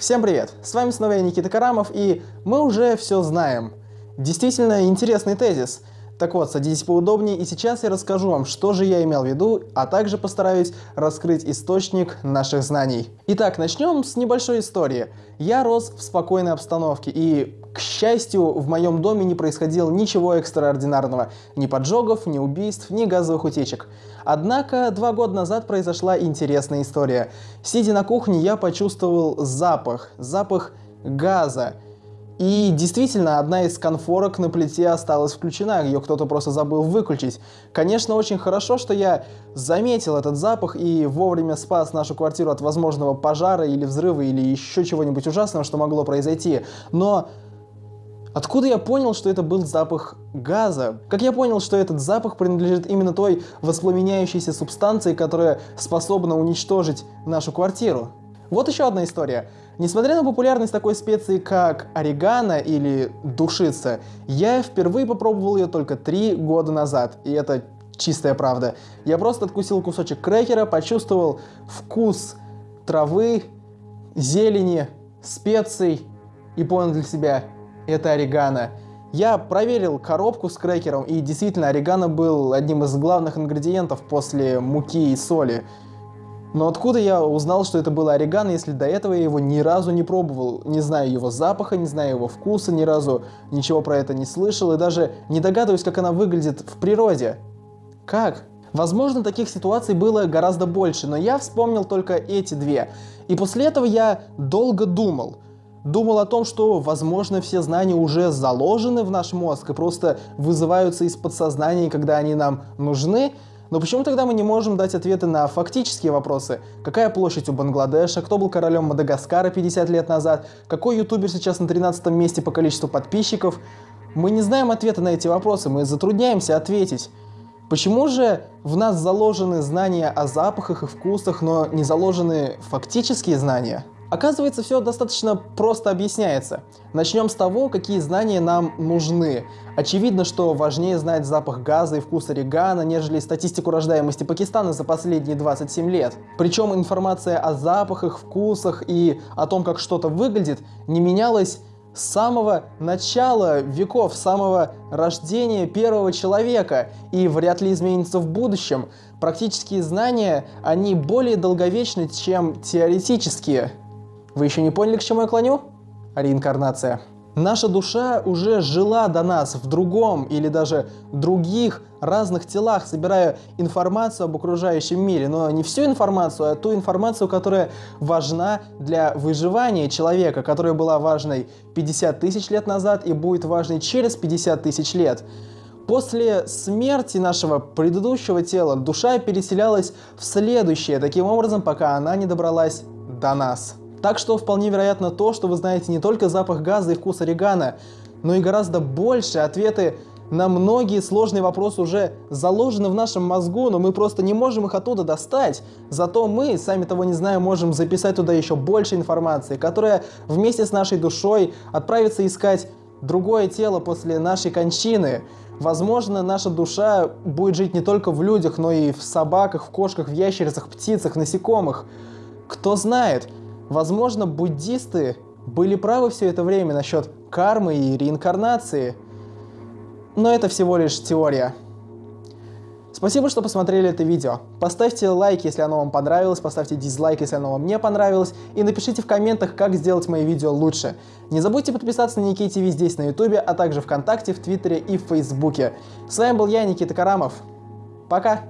Всем привет! С вами снова я, Никита Карамов, и мы уже все знаем. Действительно интересный тезис. Так вот, садитесь поудобнее, и сейчас я расскажу вам, что же я имел в виду, а также постараюсь раскрыть источник наших знаний. Итак, начнем с небольшой истории. Я рос в спокойной обстановке, и, к счастью, в моем доме не происходило ничего экстраординарного. Ни поджогов, ни убийств, ни газовых утечек. Однако два года назад произошла интересная история. Сидя на кухне, я почувствовал запах, запах газа. И действительно, одна из конфорок на плите осталась включена, ее кто-то просто забыл выключить. Конечно, очень хорошо, что я заметил этот запах и вовремя спас нашу квартиру от возможного пожара или взрыва или еще чего-нибудь ужасного, что могло произойти. Но Откуда я понял, что это был запах газа? Как я понял, что этот запах принадлежит именно той воспламеняющейся субстанции, которая способна уничтожить нашу квартиру? Вот еще одна история. Несмотря на популярность такой специи, как орегано или душица, я впервые попробовал ее только три года назад, и это чистая правда. Я просто откусил кусочек крекера, почувствовал вкус травы, зелени, специй и понял для себя, это орегано. Я проверил коробку с крекером, и действительно, орегано был одним из главных ингредиентов после муки и соли. Но откуда я узнал, что это было орегано, если до этого я его ни разу не пробовал? Не знаю его запаха, не знаю его вкуса, ни разу ничего про это не слышал, и даже не догадываюсь, как она выглядит в природе. Как? Возможно, таких ситуаций было гораздо больше, но я вспомнил только эти две. И после этого я долго думал – думал о том, что, возможно, все знания уже заложены в наш мозг и просто вызываются из подсознания, когда они нам нужны. Но почему тогда мы не можем дать ответы на фактические вопросы? Какая площадь у Бангладеша? Кто был королем Мадагаскара 50 лет назад? Какой ютубер сейчас на 13 месте по количеству подписчиков? Мы не знаем ответа на эти вопросы, мы затрудняемся ответить. Почему же в нас заложены знания о запахах и вкусах, но не заложены фактические знания? Оказывается, все достаточно просто объясняется. Начнем с того, какие знания нам нужны. Очевидно, что важнее знать запах газа и вкус орегано, нежели статистику рождаемости Пакистана за последние 27 лет. Причем информация о запахах, вкусах и о том, как что-то выглядит, не менялась с самого начала веков, с самого рождения первого человека и вряд ли изменится в будущем. Практические знания, они более долговечны, чем теоретические. Вы еще не поняли, к чему я клоню? Реинкарнация. Наша душа уже жила до нас в другом или даже других разных телах, собирая информацию об окружающем мире, но не всю информацию, а ту информацию, которая важна для выживания человека, которая была важной 50 тысяч лет назад и будет важной через 50 тысяч лет. После смерти нашего предыдущего тела душа переселялась в следующее, таким образом, пока она не добралась до нас. Так что вполне вероятно то, что вы знаете не только запах газа и вкус орегано, но и гораздо больше ответы на многие сложные вопросы уже заложены в нашем мозгу, но мы просто не можем их оттуда достать. Зато мы, сами того не зная, можем записать туда еще больше информации, которая вместе с нашей душой отправится искать другое тело после нашей кончины. Возможно, наша душа будет жить не только в людях, но и в собаках, в кошках, в ящерицах, птицах, насекомых. Кто знает, Возможно, буддисты были правы все это время насчет кармы и реинкарнации, но это всего лишь теория. Спасибо, что посмотрели это видео. Поставьте лайк, если оно вам понравилось, поставьте дизлайк, если оно вам не понравилось, и напишите в комментах, как сделать мои видео лучше. Не забудьте подписаться на Никей ТВ здесь на Ютубе, а также ВКонтакте, в Твиттере и в Фейсбуке. С вами был я, Никита Карамов. Пока!